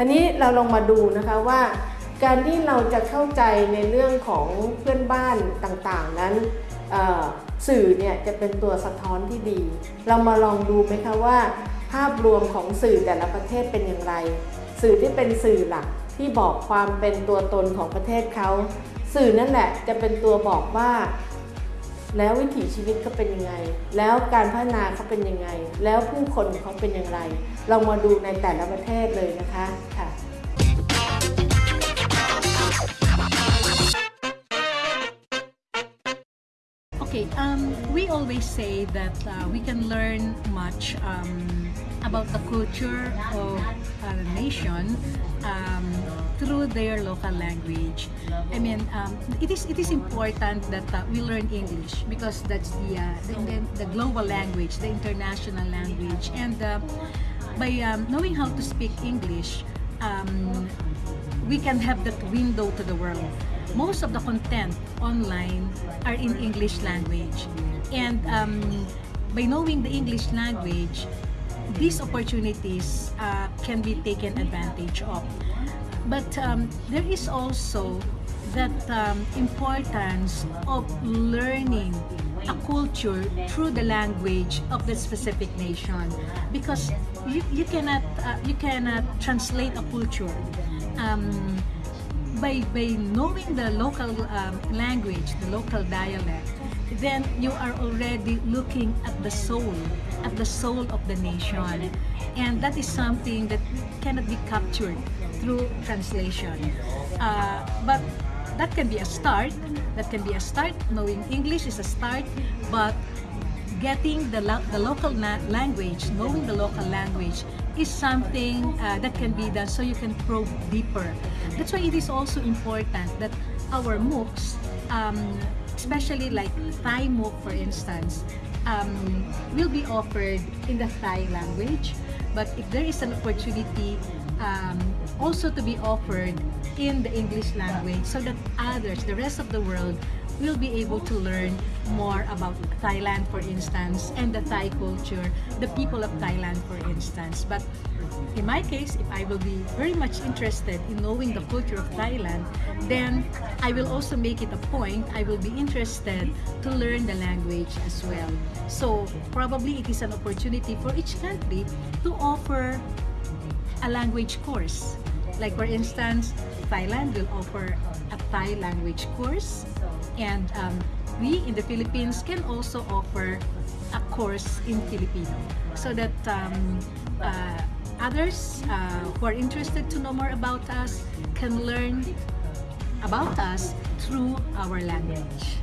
ทีนี้เราลองมาดูนะคะว่าการที่เราจะเข้าใจในเรื่องของเพื่อนบ้านต่างๆ นั้นสื่อเนี่ยจะเป็นตัวสะท้อนที่ดี เรามาลองดูไหมคะว่า ภาพรวมของสื่อแต่ละประเทศเป็นอย่างไร สื่อที่เป็นสื่อหลักที่บอกความเป็นตัวตนของประเทศเขา สื่อนั่นแหละจะเป็นตัวบอกว่า แล้ววิถีชีวิตเขาเป็นยังไง แล้วการพัฒนาเขาเป็นยังไง แล้วผู้คนเขาเป็นอย่างไร เรามาดูในแต่ละประเทศเลยนะคะค่ะโอเค um, we always say that uh, we can learn much um, about the culture of a nation um, through their local language. I mean, um, it is it is important that uh, we learn English because that's the, uh, the the global language, the international language, and uh, by um, knowing how to speak English, um, we can have that window to the world. Most of the content online are in English language. And um, by knowing the English language, these opportunities uh, can be taken advantage of. But um, there is also that um, importance of learning a culture through the language of the specific nation because you, you cannot uh, you cannot translate a culture um, by by knowing the local um, language the local dialect then you are already looking at the soul at the soul of the nation. And that is something that cannot be captured through translation. Uh, but that can be a start. That can be a start. Knowing english is a start but getting the, lo- the local language knowing the local language is something uh, that can be done so you can probe deeper. That's why it is also important that our MOOCs um, especially like Thai MOOC for instance um, will be offered in the Thai language. But if there is an opportunity um, also to be offered in the English language so that others, the rest of the world, will be able to learn more about Thailand, for instance, and the Thai culture, the people of Thailand, for instance. But in my case, if I will be very much interested in knowing the culture of Thailand, then I will also make it a point, I will be interested to learn the language as well. So probably it is an opportunity for each country to offer a language course. Like for instance, Thailand will offer a Thai language course and um, we in the Philippines can also offer a course in Filipino so that um, uh, others uh, who are interested to know more about us can learn about us through our language.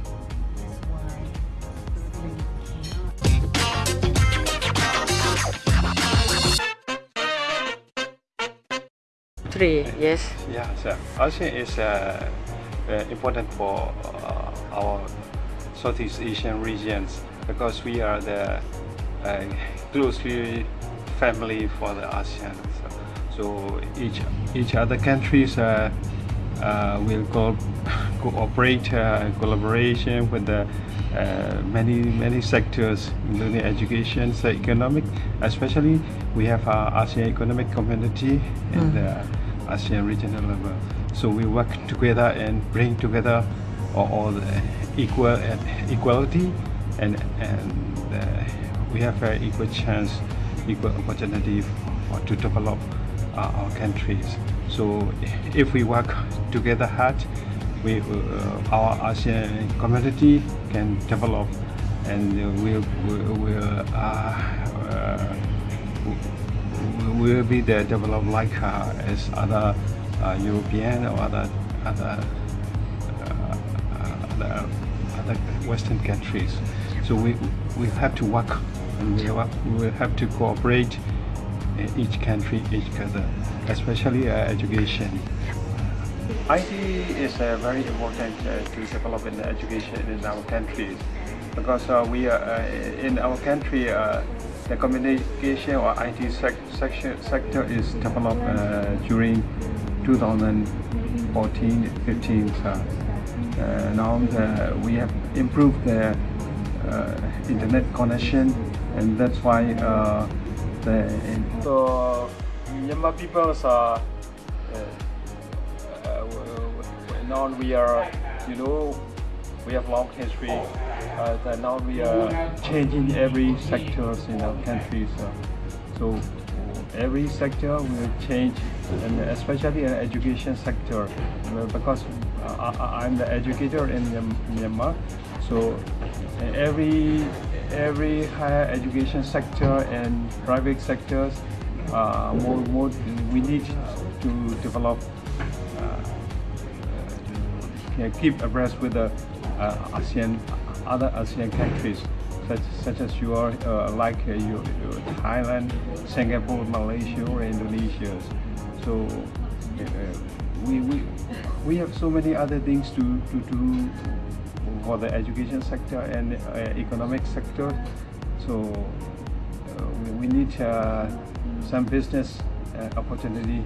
Three, yes. Yeah, so ASEAN is uh, uh, important for our Southeast Asian regions because we are the uh, closely family for the ASEAN. So, so each each other countries uh, uh, will co- cooperate, uh, collaboration with the uh, many many sectors, including education, so economic. Especially, we have our ASEAN Economic Community and the ASEAN regional level. So we work together and bring together all, all the equal equality and and uh, we have equal chance, equal opportunity for, to develop uh, our countries. So if we work together hard, we uh, our ASEAN community can develop and will, will uh, uh, will be the developed like uh, as other uh, European or other other uh, other, other Western countries. So we we have to work and we will have to cooperate each country, each other, especially uh, education. IT is uh, very important uh, to develop in education in our countries because uh, we are uh, in our country uh, the communication or IT sec- section, sector is developed uh, during 2014-15. Uh, now the, we have improved the uh, internet connection and that's why uh, the So Myanmar peoples are uh, now we are, you know, we have long history. Uh, now we are changing every sectors in our country. So, so every sector will change, and especially in education sector, uh, because I, I'm the educator in Myanmar. So every every higher education sector and private sectors, uh, more more we need to develop. Uh, can keep abreast with the uh, ASEAN, other ASEAN countries, such, such as you are, uh, like uh, you, Thailand, Singapore, Malaysia, or Indonesia. So uh, we, we, we have so many other things to, to do for the education sector and uh, economic sector. So uh, we, we, need uh, some business uh, opportunity.